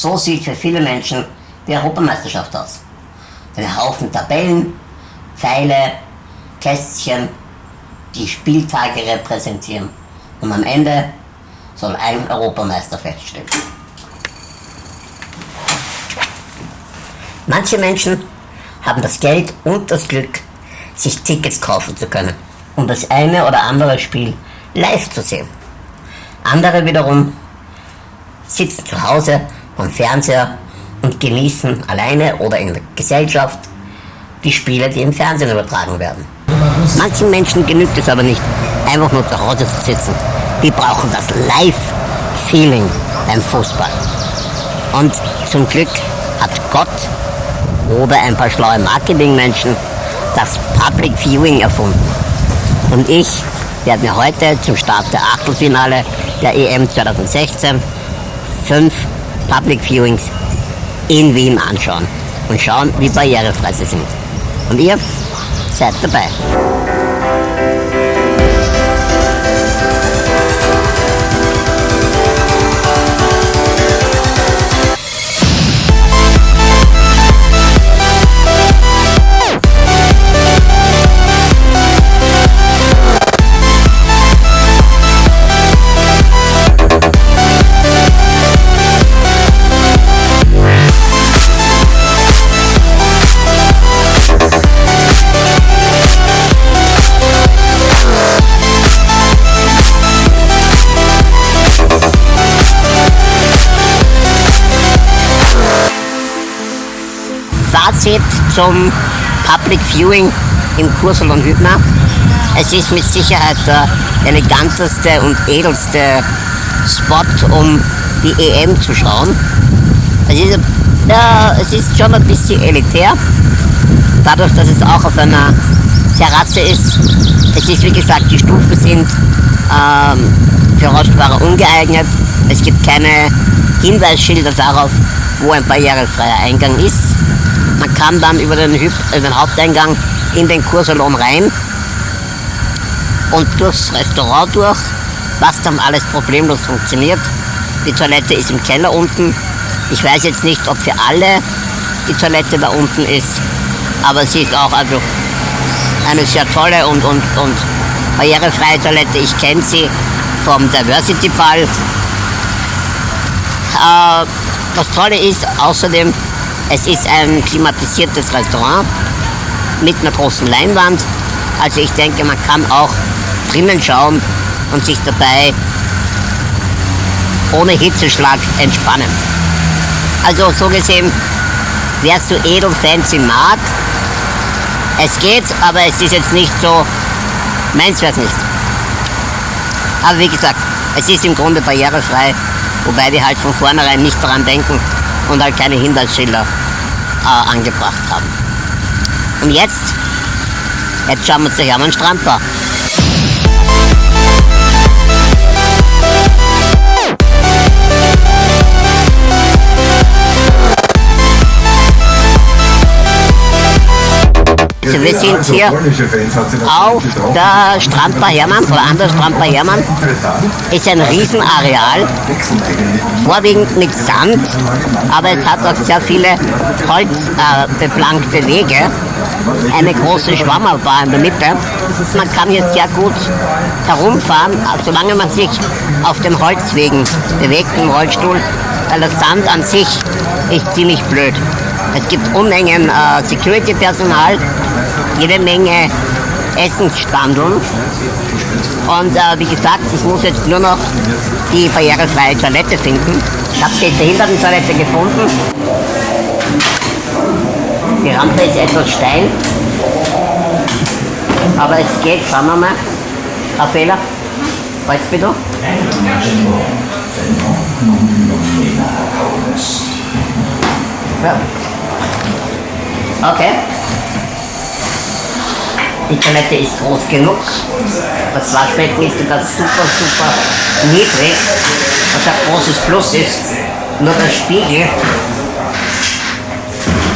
So sieht für viele Menschen die Europameisterschaft aus. Ein Haufen Tabellen, Pfeile, Kästchen, die Spieltage repräsentieren. Und am Ende soll ein Europameister feststehen. Manche Menschen haben das Geld und das Glück, sich Tickets kaufen zu können, um das eine oder andere Spiel live zu sehen. Andere wiederum sitzen zu Hause am Fernseher und genießen alleine oder in der Gesellschaft die Spiele, die im Fernsehen übertragen werden. Manchen Menschen genügt es aber nicht, einfach nur zu Hause zu sitzen. Die brauchen das Live-Feeling beim Fußball. Und zum Glück hat Gott oder ein paar schlaue Marketingmenschen das Public Viewing erfunden. Und ich werde mir heute zum Start der Achtelfinale der EM 2016 fünf Public Viewings in Wien anschauen und schauen, wie barrierefrei sie sind. Und ihr seid dabei. Zum Public Viewing im Kursel und Hübner. Es ist mit Sicherheit der eleganteste und edelste Spot, um die EM zu schauen. Es ist, ja, es ist schon ein bisschen elitär, dadurch, dass es auch auf einer Terrasse ist. Es ist, wie gesagt, die Stufen sind ähm, für Rollstuhlfahrer ungeeignet. Es gibt keine Hinweisschilder darauf, wo ein barrierefreier Eingang ist. Man kann dann über den, Hüb äh, den Haupteingang in den Kursalon rein und durchs Restaurant durch, was dann alles problemlos funktioniert. Die Toilette ist im Keller unten. Ich weiß jetzt nicht, ob für alle die Toilette da unten ist, aber sie ist auch also eine sehr tolle und, und, und barrierefreie Toilette. Ich kenne sie vom Diversity Ball. Äh, das Tolle ist außerdem, es ist ein klimatisiertes Restaurant mit einer großen Leinwand. Also ich denke, man kann auch drinnen schauen und sich dabei ohne Hitzeschlag entspannen. Also so gesehen, wer so edel fancy mag, es geht, aber es ist jetzt nicht so, meins wäre nicht. Aber wie gesagt, es ist im Grunde barrierefrei, wobei wir halt von vornherein nicht daran denken und halt keine Hinweisschilder äh, angebracht haben. Und jetzt, jetzt schauen wir uns gleich an den Strandbau. Also wir sind hier auf der Strandbar Hermann oder an der Strandbar Hermann. Ist ein Riesenareal, vorwiegend mit Sand, aber es hat auch sehr viele holzbeplankte äh, Wege. Eine große Schwammerbar in der Mitte. Man kann hier sehr gut herumfahren, solange man sich auf den Holzwegen bewegt im Rollstuhl, weil der Sand an sich ist ziemlich blöd. Es gibt Unmengen äh, Security-Personal, jede Menge Essensstandeln. Und äh, wie gesagt, ich muss jetzt nur noch die barrierefreie Toilette finden. Ich habe die Behindertentoilette gefunden. Die Rampe ist etwas steil. Aber es geht, schauen wir mal. Ein Fehler. Du bitte? Ja. Okay. Die Toilette ist groß genug. Das Waschbecken ist sogar super, super niedrig, was ein großes Plus ist. Nur der Spiegel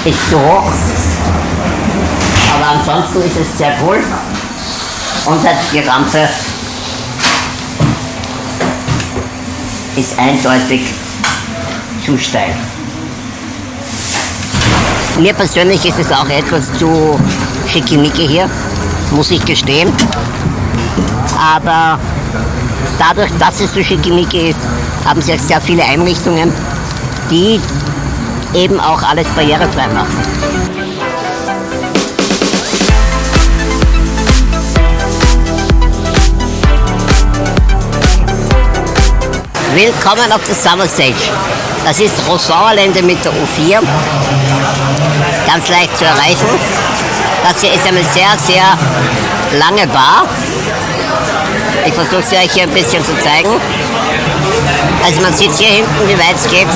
ist zu hoch. Aber ansonsten ist es sehr cool. Und halt die Rampe ist eindeutig zu steil. Mir persönlich ist es auch etwas zu schickimicki hier, muss ich gestehen. Aber dadurch, dass es so schickimicki ist, haben sie auch sehr viele Einrichtungen, die eben auch alles barrierefrei machen. Willkommen auf der Summer Stage. Das ist Rosanlände mit der U4. Ganz leicht zu erreichen. Das hier ist eine sehr, sehr lange Bar. Ich versuche sie euch hier ein bisschen zu zeigen. Also man sieht hier hinten, wie weit es geht.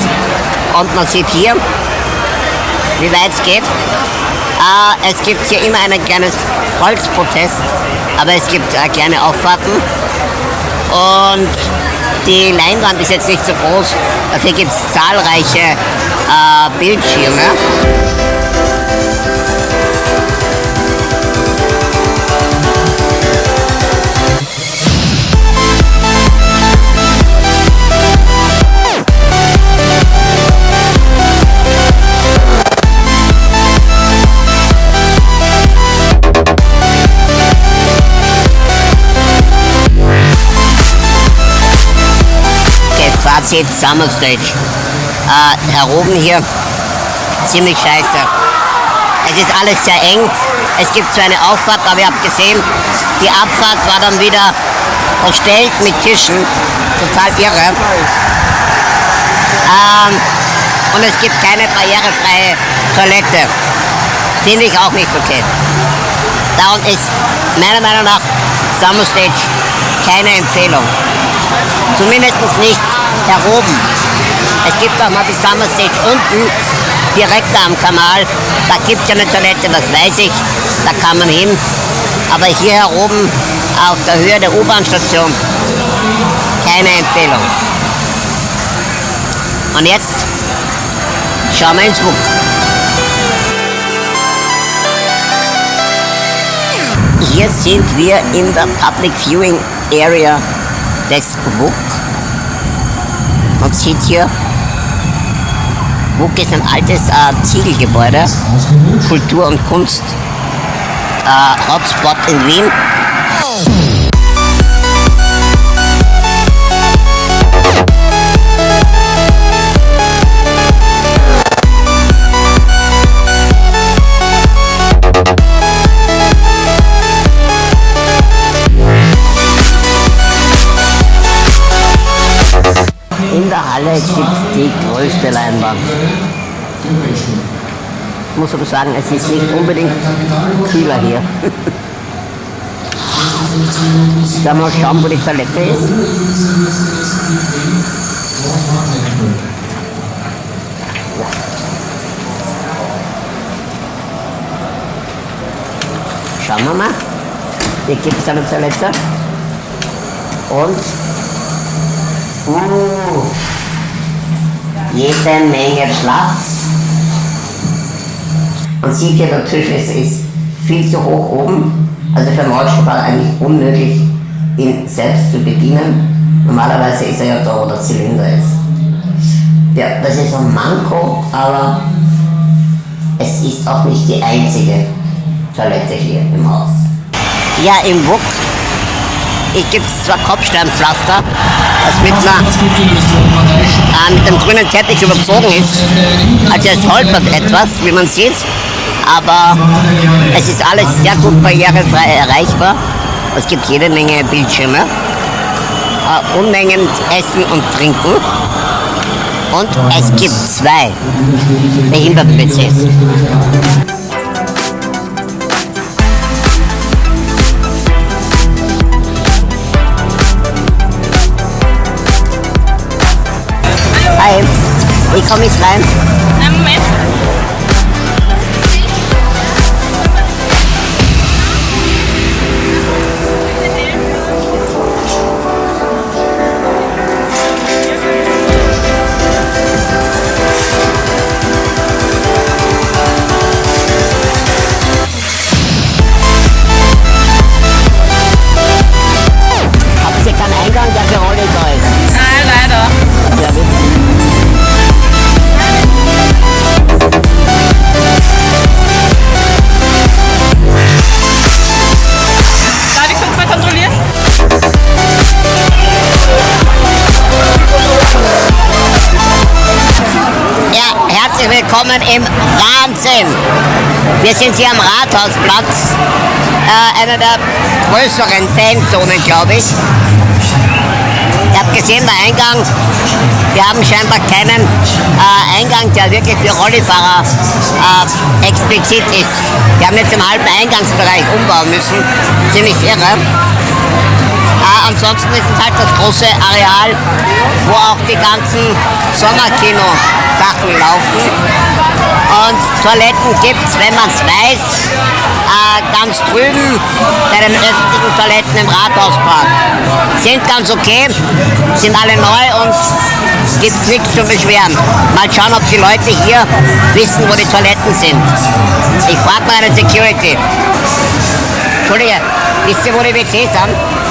Und man sieht hier, wie weit es geht. Äh, es gibt hier immer ein kleines Holzprotest, aber es gibt äh, kleine Auffahrten. Und die Leinwand ist jetzt nicht so groß, dafür gibt es zahlreiche äh, Bildschirme. Fazit Summer Stage. Äh, oben hier, ziemlich scheiße. Es ist alles sehr eng. Es gibt zwar eine Auffahrt, aber ihr habt gesehen, die Abfahrt war dann wieder verstellt mit Tischen. Total irre. Ähm, und es gibt keine barrierefreie Toilette. Finde ich auch nicht okay. Darum ist meiner Meinung nach Summer Stage keine Empfehlung. Zumindest nicht da oben. Es gibt auch mal die Summer Stage unten, direkt am Kanal. Da gibt es ja eine Toilette, das weiß ich. Da kann man hin. Aber hier oben auf der Höhe der U-Bahn-Station keine Empfehlung. Und jetzt schauen wir ins Buch. Hier sind wir in der Public Viewing Area des WUK. Man sieht hier, WUK ist ein altes äh, Ziegelgebäude, Kultur und Kunst, äh, Hotspot in Wien. Halle gibt es die größte Leinwand. Ich muss aber sagen, es ist nicht unbedingt kühler hier. da mal schauen, wo die Toilette ist. Schauen wir mal. Hier gibt es eine Toilette. Und. Uh, jede Menge Platz. Man sieht hier, der Tisch ist, ist viel zu hoch oben. Also für einen Rollstuhlfahrer eigentlich unmöglich, ihn selbst zu bedienen. Normalerweise ist er ja da, wo der Zylinder ist. Ja, das ist ein Manko, aber es ist auch nicht die einzige Toilette hier im Haus. Ja, im WUK gibt es zwar Kopfsteinpflaster, das mit, einer, äh, mit dem grünen Teppich überzogen ist. Also es holpert etwas, wie man sieht, aber es ist alles sehr gut barrierefrei erreichbar. Es gibt jede Menge Bildschirme, äh, Unmengen Essen und Trinken. Und es gibt zwei Behinderten-PCs. Wie komme herzlich willkommen im Wahnsinn. Wir sind hier am Rathausplatz, äh, einer der größeren Fanzonen, glaube ich. Ihr habt gesehen, der Eingang, wir haben scheinbar keinen äh, Eingang, der wirklich für Rollifahrer äh, explizit ist. Wir haben jetzt im halben Eingangsbereich umbauen müssen, ziemlich irre. Ansonsten ist es halt das große Areal, wo auch die ganzen Sommerkino-Sachen laufen. Und Toiletten gibt es, wenn man es weiß, äh, ganz drüben bei den öffentlichen Toiletten im Rathauspark. Sind ganz okay, sind alle neu und gibt nichts zu beschweren. Mal schauen, ob die Leute hier wissen, wo die Toiletten sind. Ich frage mal eine Security. Entschuldige, wisst ihr, wo die WCs sind?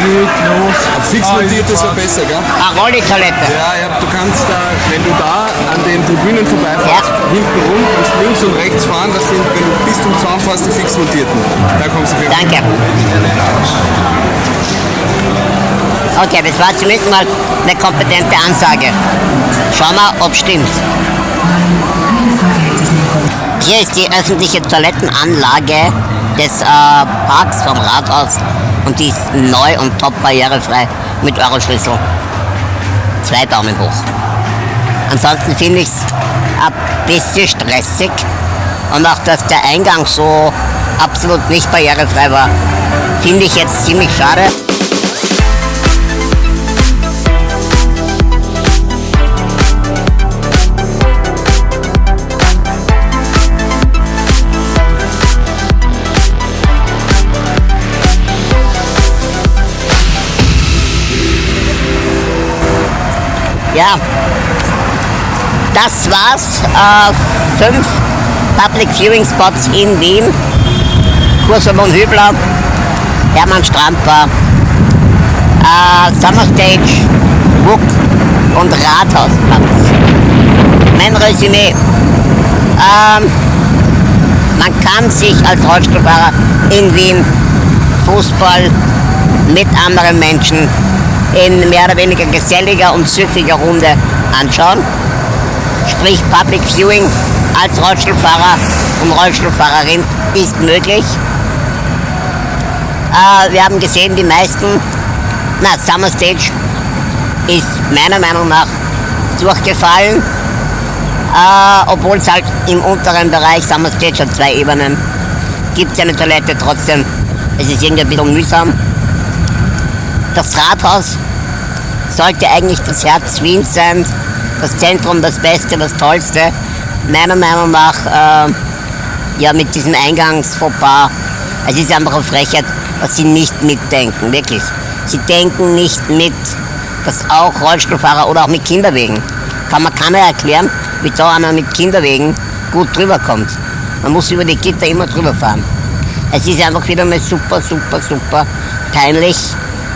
Los. Fix montiert ist ja besser, gell? Eine Rollitoilette. Ja, ja, du kannst da, wenn du da an den Tribünen vorbeifährst, Ja. hinten rum, kannst links und rechts fahren, das sind, wenn du bis zum Zaun fährst, die fix montierten. Da kommst du für Danke. Okay, das war zumindest mal eine kompetente Ansage. Schauen wir, ob stimmt. Hier ist die öffentliche Toilettenanlage des äh, Parks vom Rathaus und die ist neu und top barrierefrei mit Euroschlüssel. Zwei Daumen hoch. Ansonsten finde ich es ein bisschen stressig und auch, dass der Eingang so absolut nicht barrierefrei war, finde ich jetzt ziemlich schade. Ja, das war's. Äh, fünf Public Viewing Spots in Wien. Kursalon Hübler, Hermann Stramper, äh, Summer Stage, WUK und Rathausplatz. Mein Resümee. Ähm, man kann sich als Rollstuhlfahrer in Wien Fußball mit anderen Menschen in mehr oder weniger geselliger und süffiger Runde anschauen. Sprich Public Viewing als Rollstuhlfahrer und Rollstuhlfahrerin ist möglich. Äh, wir haben gesehen, die meisten, na, Summer Stage ist meiner Meinung nach durchgefallen, äh, obwohl es halt im unteren Bereich, Summer Stage hat zwei Ebenen, gibt es eine Toilette trotzdem. Es ist irgendwie ein bisschen mühsam. Das Rathaus sollte eigentlich das Herz Wiens sein, das Zentrum, das Beste, das Tollste. Meiner Meinung nach, äh, ja, mit diesem Eingangsfauxpas, es ist einfach eine Frechheit, dass sie nicht mitdenken, wirklich. Sie denken nicht mit, dass auch Rollstuhlfahrer oder auch mit Kinderwegen, kann man keiner erklären, wie da einer mit Kinderwegen gut drüber kommt. Man muss über die Gitter immer drüber fahren. Es ist einfach wieder mal super, super, super peinlich.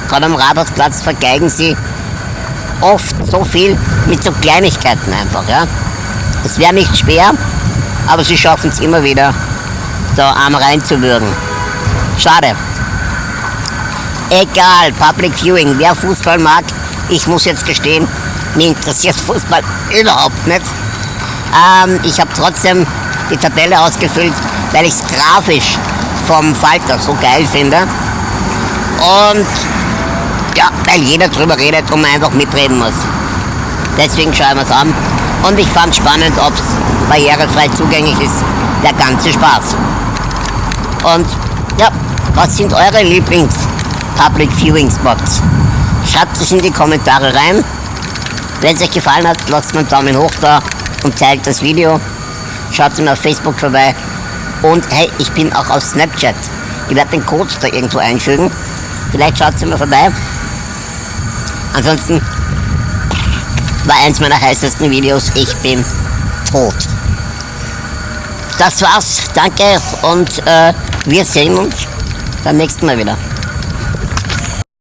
Gerade am Rathausplatz vergeigen sie oft so viel mit so Kleinigkeiten einfach. Ja? Es wäre nicht schwer, aber sie schaffen es immer wieder, da arm reinzuwürgen. Schade. Egal, Public Viewing, wer Fußball mag, ich muss jetzt gestehen, mir interessiert Fußball überhaupt nicht. Ähm, ich habe trotzdem die Tabelle ausgefüllt, weil ich es grafisch vom Falter so geil finde. Und ja, weil jeder drüber redet und man einfach mitreden muss. Deswegen schauen wir es an. Und ich fand spannend, ob es barrierefrei zugänglich ist. Der ganze Spaß. Und ja, was sind eure Lieblings-Public Viewing Spots? Schreibt es in die Kommentare rein. Wenn es euch gefallen hat, lasst mir einen Daumen hoch da und teilt das Video. Schaut mir auf Facebook vorbei. Und hey, ich bin auch auf Snapchat. Ich werde den Code da irgendwo einfügen. Vielleicht schaut ihr mal vorbei. Ansonsten war eins meiner heißesten Videos. Ich bin tot. Das war's. Danke und äh, wir sehen uns beim nächsten Mal wieder.